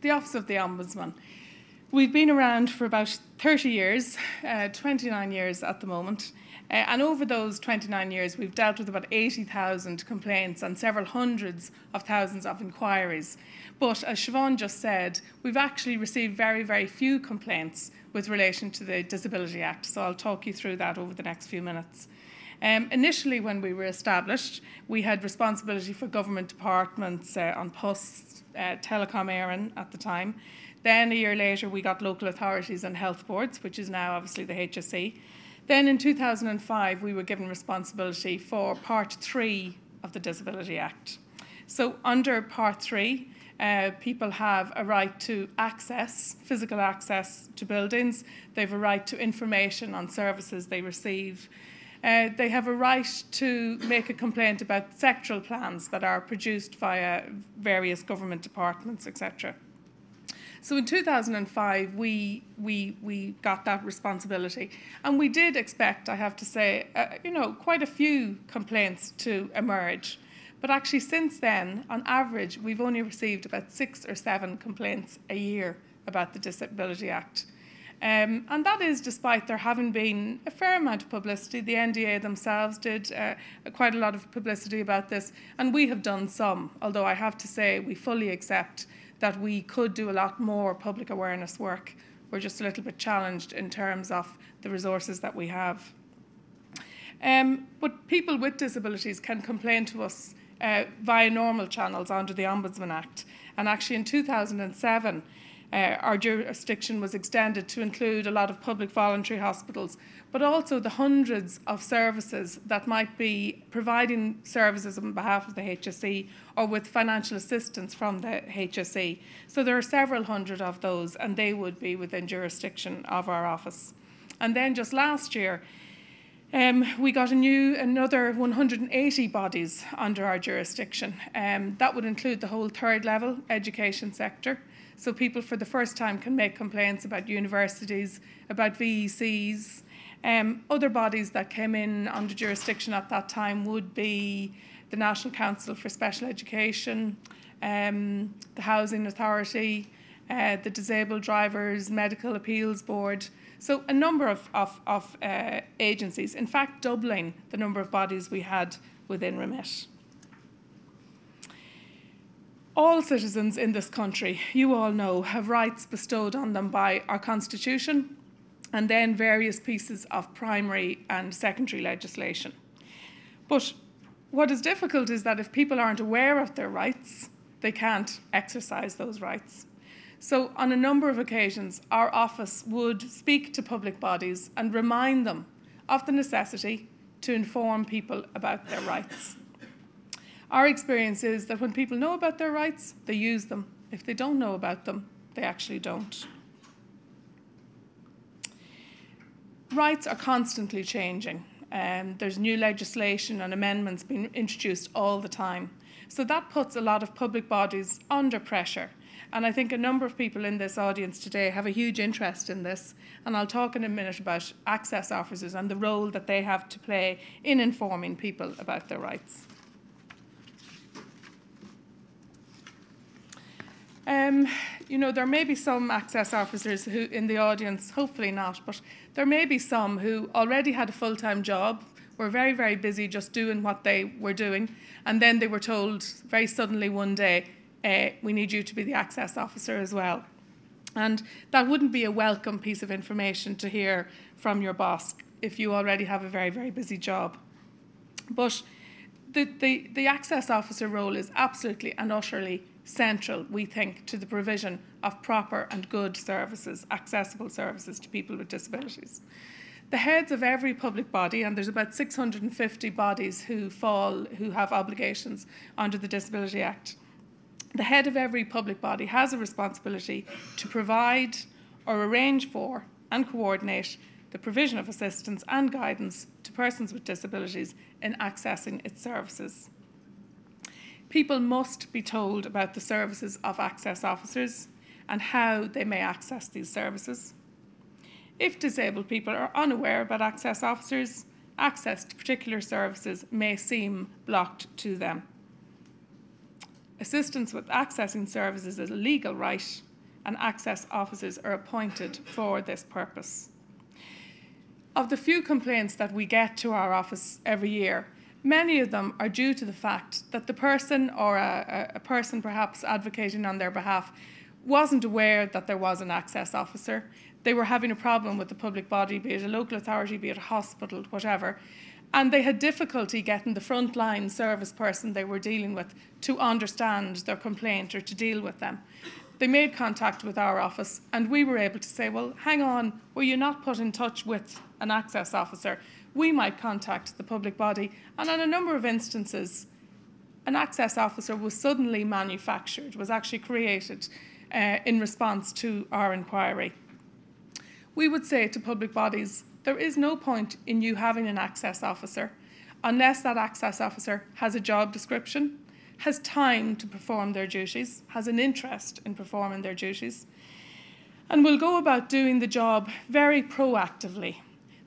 the Office of the Ombudsman. We've been around for about 30 years, uh, 29 years at the moment. Uh, and over those 29 years, we've dealt with about 80,000 complaints and several hundreds of thousands of inquiries. But as Siobhan just said, we've actually received very, very few complaints with relation to the Disability Act. So I'll talk you through that over the next few minutes. Um, initially, when we were established, we had responsibility for government departments uh, on posts, uh, Telecom Éireann at the time. Then a year later, we got local authorities and health boards, which is now obviously the HSE. Then in 2005, we were given responsibility for Part 3 of the Disability Act. So, under Part 3, uh, people have a right to access, physical access to buildings, they have a right to information on services they receive. Uh, they have a right to make a complaint about sectoral plans that are produced via various government departments, etc. So in 2005, we, we, we got that responsibility. And we did expect, I have to say, uh, you know, quite a few complaints to emerge. But actually, since then, on average, we've only received about six or seven complaints a year about the Disability Act. Um, and that is despite there having been a fair amount of publicity. The NDA themselves did uh, quite a lot of publicity about this, and we have done some, although I have to say we fully accept that we could do a lot more public awareness work. We're just a little bit challenged in terms of the resources that we have. Um, but people with disabilities can complain to us uh, via normal channels under the Ombudsman Act. And actually, in 2007, uh, our jurisdiction was extended to include a lot of public voluntary hospitals, but also the hundreds of services that might be providing services on behalf of the HSE or with financial assistance from the HSE. So there are several hundred of those, and they would be within jurisdiction of our office. And then just last year, um, we got a new another 180 bodies under our jurisdiction. Um, that would include the whole third level education sector. So people for the first time can make complaints about universities, about VECs. Um, other bodies that came in under jurisdiction at that time would be the National Council for Special Education, um, the Housing Authority, uh, the Disabled Drivers Medical Appeals Board. So a number of, of, of uh, agencies, in fact doubling the number of bodies we had within REMIT all citizens in this country, you all know, have rights bestowed on them by our Constitution and then various pieces of primary and secondary legislation. But what is difficult is that if people aren't aware of their rights, they can't exercise those rights. So, on a number of occasions, our office would speak to public bodies and remind them of the necessity to inform people about their rights. Our experience is that when people know about their rights, they use them. If they don't know about them, they actually don't. Rights are constantly changing. Um, there's new legislation and amendments being introduced all the time. So that puts a lot of public bodies under pressure. And I think a number of people in this audience today have a huge interest in this. And I'll talk in a minute about access officers and the role that they have to play in informing people about their rights. Um, you know, there may be some access officers who in the audience, hopefully not, but there may be some who already had a full time job, were very, very busy just doing what they were doing, and then they were told very suddenly one day, uh, we need you to be the access officer as well. And that wouldn't be a welcome piece of information to hear from your boss if you already have a very, very busy job. But the, the, the access officer role is absolutely and utterly central, we think, to the provision of proper and good services, accessible services to people with disabilities. The heads of every public body, and there's about 650 bodies who fall, who have obligations under the Disability Act. The head of every public body has a responsibility to provide or arrange for and coordinate the provision of assistance and guidance to persons with disabilities in accessing its services. People must be told about the services of access officers and how they may access these services. If disabled people are unaware about access officers, access to particular services may seem blocked to them. Assistance with accessing services is a legal right and access officers are appointed for this purpose. Of the few complaints that we get to our office every year, many of them are due to the fact that the person or a, a person perhaps advocating on their behalf wasn't aware that there was an access officer. They were having a problem with the public body, be it a local authority, be it a hospital, whatever. And they had difficulty getting the frontline service person they were dealing with to understand their complaint or to deal with them. They made contact with our office, and we were able to say, Well, hang on, were you not put in touch with an access officer? We might contact the public body. And on a number of instances, an access officer was suddenly manufactured, was actually created uh, in response to our inquiry. We would say to public bodies there is no point in you having an access officer unless that access officer has a job description, has time to perform their duties, has an interest in performing their duties, and will go about doing the job very proactively.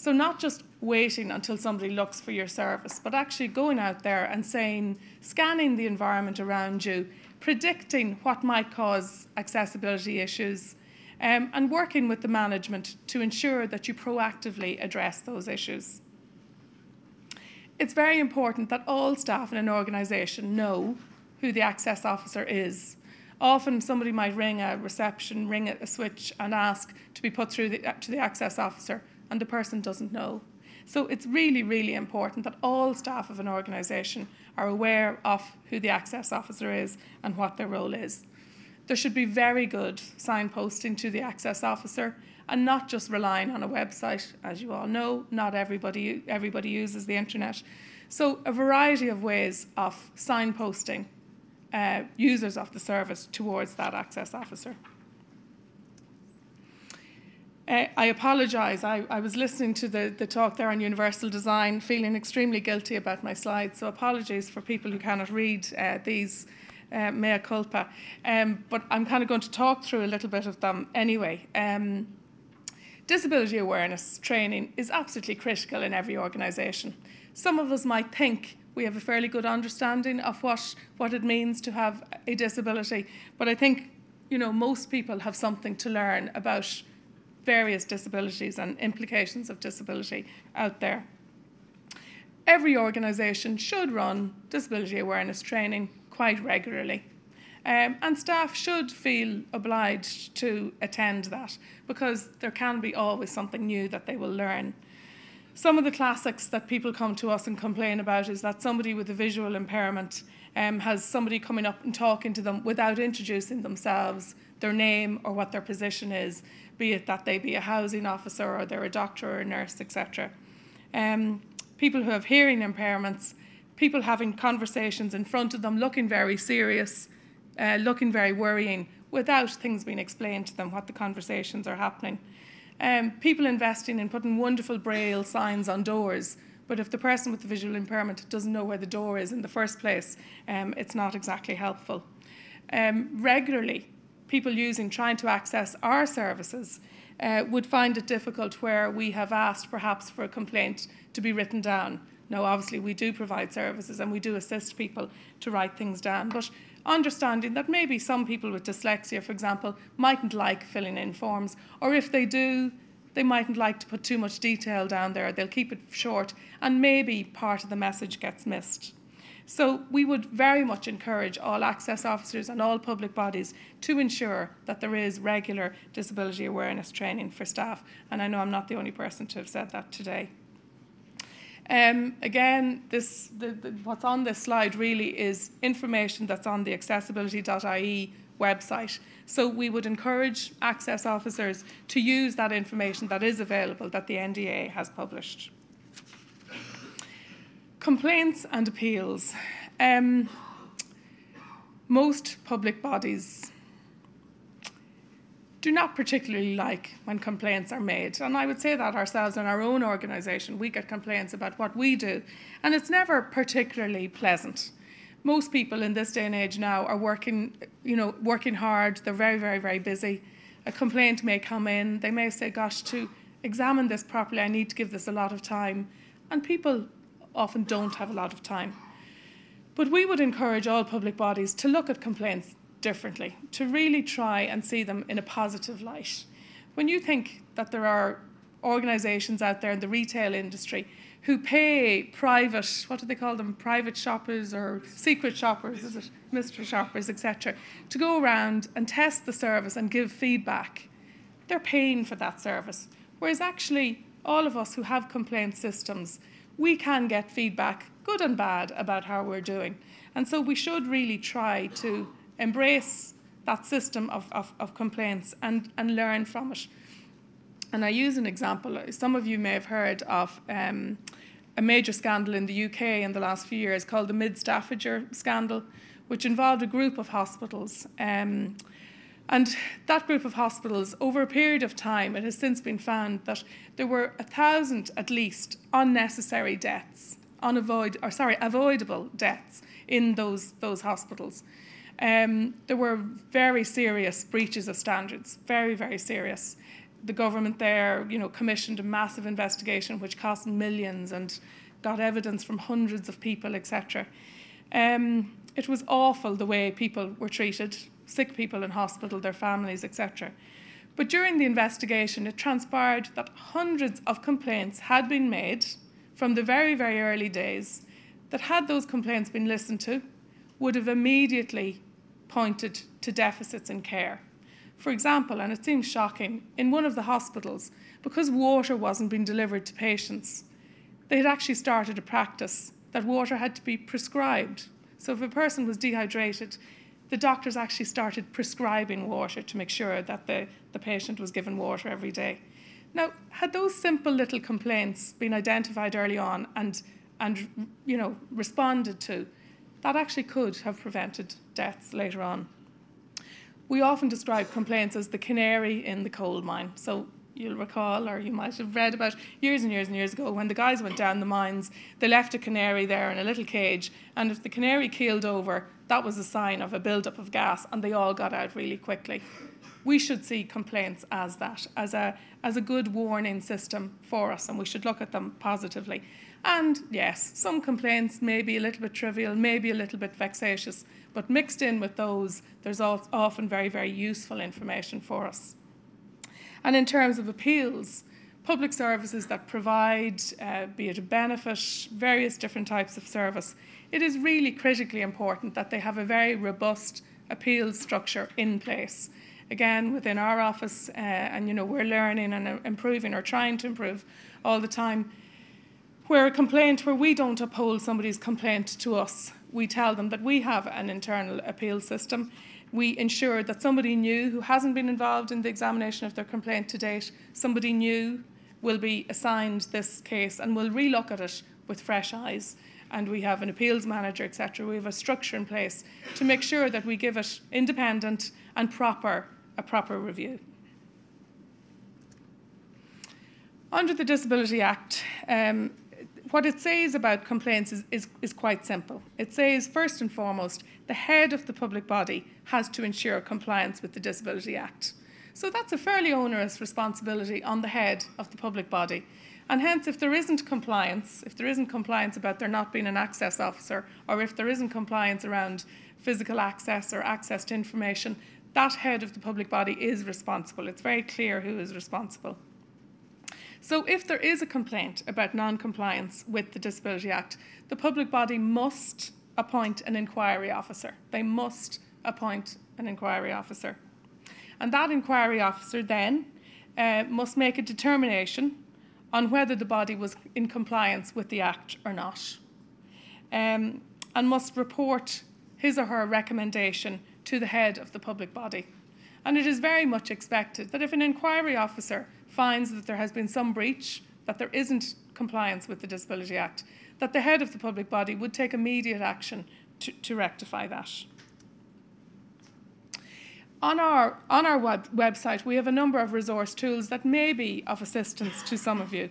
So, not just waiting until somebody looks for your service, but actually going out there and saying, scanning the environment around you, predicting what might cause accessibility issues, um, and working with the management to ensure that you proactively address those issues. It's very important that all staff in an organisation know who the access officer is. Often somebody might ring a reception, ring a switch, and ask to be put through the, to the access officer, and the person doesn't know. So it's really, really important that all staff of an organisation are aware of who the access officer is and what their role is. There should be very good signposting to the access officer and not just relying on a website. As you all know, not everybody, everybody uses the internet. So, a variety of ways of signposting uh, users of the service towards that access officer. I apologise. I, I, was listening to the, the talk there on universal design, feeling extremely guilty about my slides. So apologies for people who cannot read uh, these uh, mea culpa. Um, but I'm kind of going to talk through a little bit of them anyway. Um, disability awareness training is absolutely critical in every organisation. Some of us might think we have a fairly good understanding of what, what it means to have a disability, but I think you know most people have something to learn about various disabilities and implications of disability out there. Every organisation should run disability awareness training quite regularly. Um, and staff should feel obliged to attend that because there can be always something new that they will learn. Some of the classics that people come to us and complain about is that somebody with a visual impairment um, has somebody coming up and talking to them without introducing themselves, their name, or what their position is, be it that they be a housing officer or they're a doctor or a nurse, etc. Um, people who have hearing impairments people having conversations in front of them, looking very serious, uh, looking very worrying, without things being explained to them, what the conversations are happening. Um, people investing in putting wonderful braille signs on doors, but if the person with the visual impairment doesn't know where the door is in the first place, um, it's not exactly helpful. Um, regularly, people using trying to access our services uh, would find it difficult where we have asked perhaps for a complaint to be written down now, obviously, we do provide services and we do assist people to write things down, but understanding that maybe some people with dyslexia, for example, mightn't like filling in forms, or if they do, they mightn't like to put too much detail down there. They'll keep it short, and maybe part of the message gets missed. So, we would very much encourage all access officers and all public bodies to ensure that there is regular disability awareness training for staff. And I know I'm not the only person to have said that today. Um, again, this, the, the, what's on this slide really is information that's on the accessibility.ie website. So we would encourage access officers to use that information that is available that the NDA has published. Complaints and appeals. Um, most public bodies do not particularly like when complaints are made. And I would say that ourselves in our own organisation, we get complaints about what we do, and it's never particularly pleasant. Most people in this day and age now are working, you know, working hard. They're very, very, very busy. A complaint may come in. They may say, "Gosh, to examine this properly, I need to give this a lot of time," and people often don't have a lot of time. But we would encourage all public bodies to look at complaints differently, to really try and see them in a positive light. When you think that there are organisations out there in the retail industry who pay private, what do they call them, private shoppers or secret shoppers, is it, mystery shoppers, etc., to go around and test the service and give feedback, they're paying for that service. Whereas actually, all of us who have complaint systems, we can get feedback, good and bad, about how we're doing. And so we should really try to embrace that system of, of, of complaints and, and learn from it. And I use an example. Some of you may have heard of um, a major scandal in the UK in the last few years called the Mid Staffordshire scandal, which involved a group of hospitals. Um, and that group of hospitals, over a period of time, it has since been found that there were a thousand at least unnecessary deaths, unavoid or sorry, avoidable deaths in those those hospitals. Um, there were very serious breaches of standards, very very serious the government there, you know, commissioned a massive investigation which cost millions and got evidence from hundreds of people, etc. Um, it was awful the way people were treated, sick people in hospital, their families, etc. But during the investigation, it transpired that hundreds of complaints had been made from the very, very early days that, had those complaints been listened to, would have immediately pointed to deficits in care. For example, and it seems shocking, in one of the hospitals, because water wasn't being delivered to patients, they had actually started a practice that water had to be prescribed. So if a person was dehydrated, the doctors actually started prescribing water to make sure that the, the patient was given water every day. Now, had those simple little complaints been identified early on and, and you know, responded to, that actually could have prevented deaths later on we often describe complaints as the canary in the coal mine. So you'll recall, or you might have read about years and years and years ago, when the guys went down the mines, they left a canary there in a little cage, and if the canary keeled over, that was a sign of a buildup of gas, and they all got out really quickly. We should see complaints as that, as a, as a good warning system for us, and we should look at them positively. And yes, some complaints may be a little bit trivial, maybe a little bit vexatious, but mixed in with those, there's often very, very useful information for us. And in terms of appeals, public services that provide, uh, be it a benefit, various different types of service, it is really critically important that they have a very robust appeals structure in place. Again, within our office, uh, and you know, we're learning and improving or trying to improve all the time. Where a complaint, where we don't uphold somebody's complaint to us, we tell them that we have an internal appeal system. We ensure that somebody new who hasn't been involved in the examination of their complaint to date, somebody new will be assigned this case and will relook at it with fresh eyes. And we have an appeals manager, etc. We have a structure in place to make sure that we give it independent and proper a proper review. Under the Disability Act, um, what it says about complaints is, is, is quite simple. It says, first and foremost, the head of the public body has to ensure compliance with the Disability Act. So that's a fairly onerous responsibility on the head of the public body. And hence, if there isn't compliance, if there isn't compliance about there not being an access officer, or if there isn't compliance around physical access or access to information, that head of the public body is responsible. It's very clear who is responsible. So if there is a complaint about non-compliance with the Disability Act, the public body must appoint an inquiry officer. They must appoint an inquiry officer. And that inquiry officer then uh, must make a determination on whether the body was in compliance with the Act or not. Um, and must report his or her recommendation to the head of the public body. And it is very much expected that if an inquiry officer finds that there has been some breach, that there isn't compliance with the Disability Act, that the head of the public body would take immediate action to, to rectify that. On our, on our web, website, we have a number of resource tools that may be of assistance to some of you.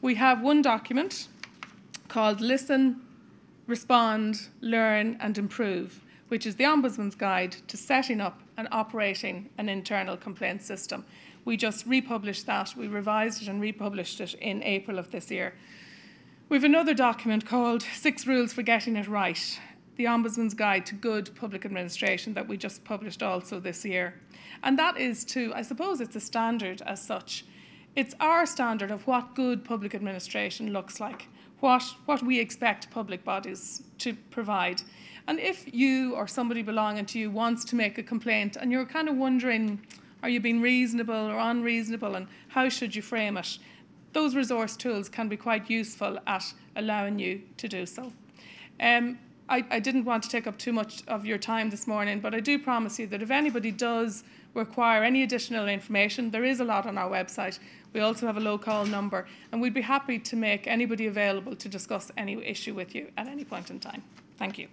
We have one document called Listen, Respond, Learn and Improve, which is the Ombudsman's Guide to Setting Up and Operating an Internal Complaint System. We just republished that. We revised it and republished it in April of this year. We have another document called Six Rules for Getting It Right. the Ombudsman's Guide to Good Public Administration that we just published also this year. And that is to, I suppose it's a standard as such. It's our standard of what good public administration looks like, what, what we expect public bodies to provide. And if you or somebody belonging to you wants to make a complaint and you're kind of wondering, are you being reasonable or unreasonable and how should you frame it? Those resource tools can be quite useful at allowing you to do so. Um, I, I didn't want to take up too much of your time this morning, but I do promise you that if anybody does require any additional information, there is a lot on our website. We also have a low call number, and we'd be happy to make anybody available to discuss any issue with you at any point in time. Thank you.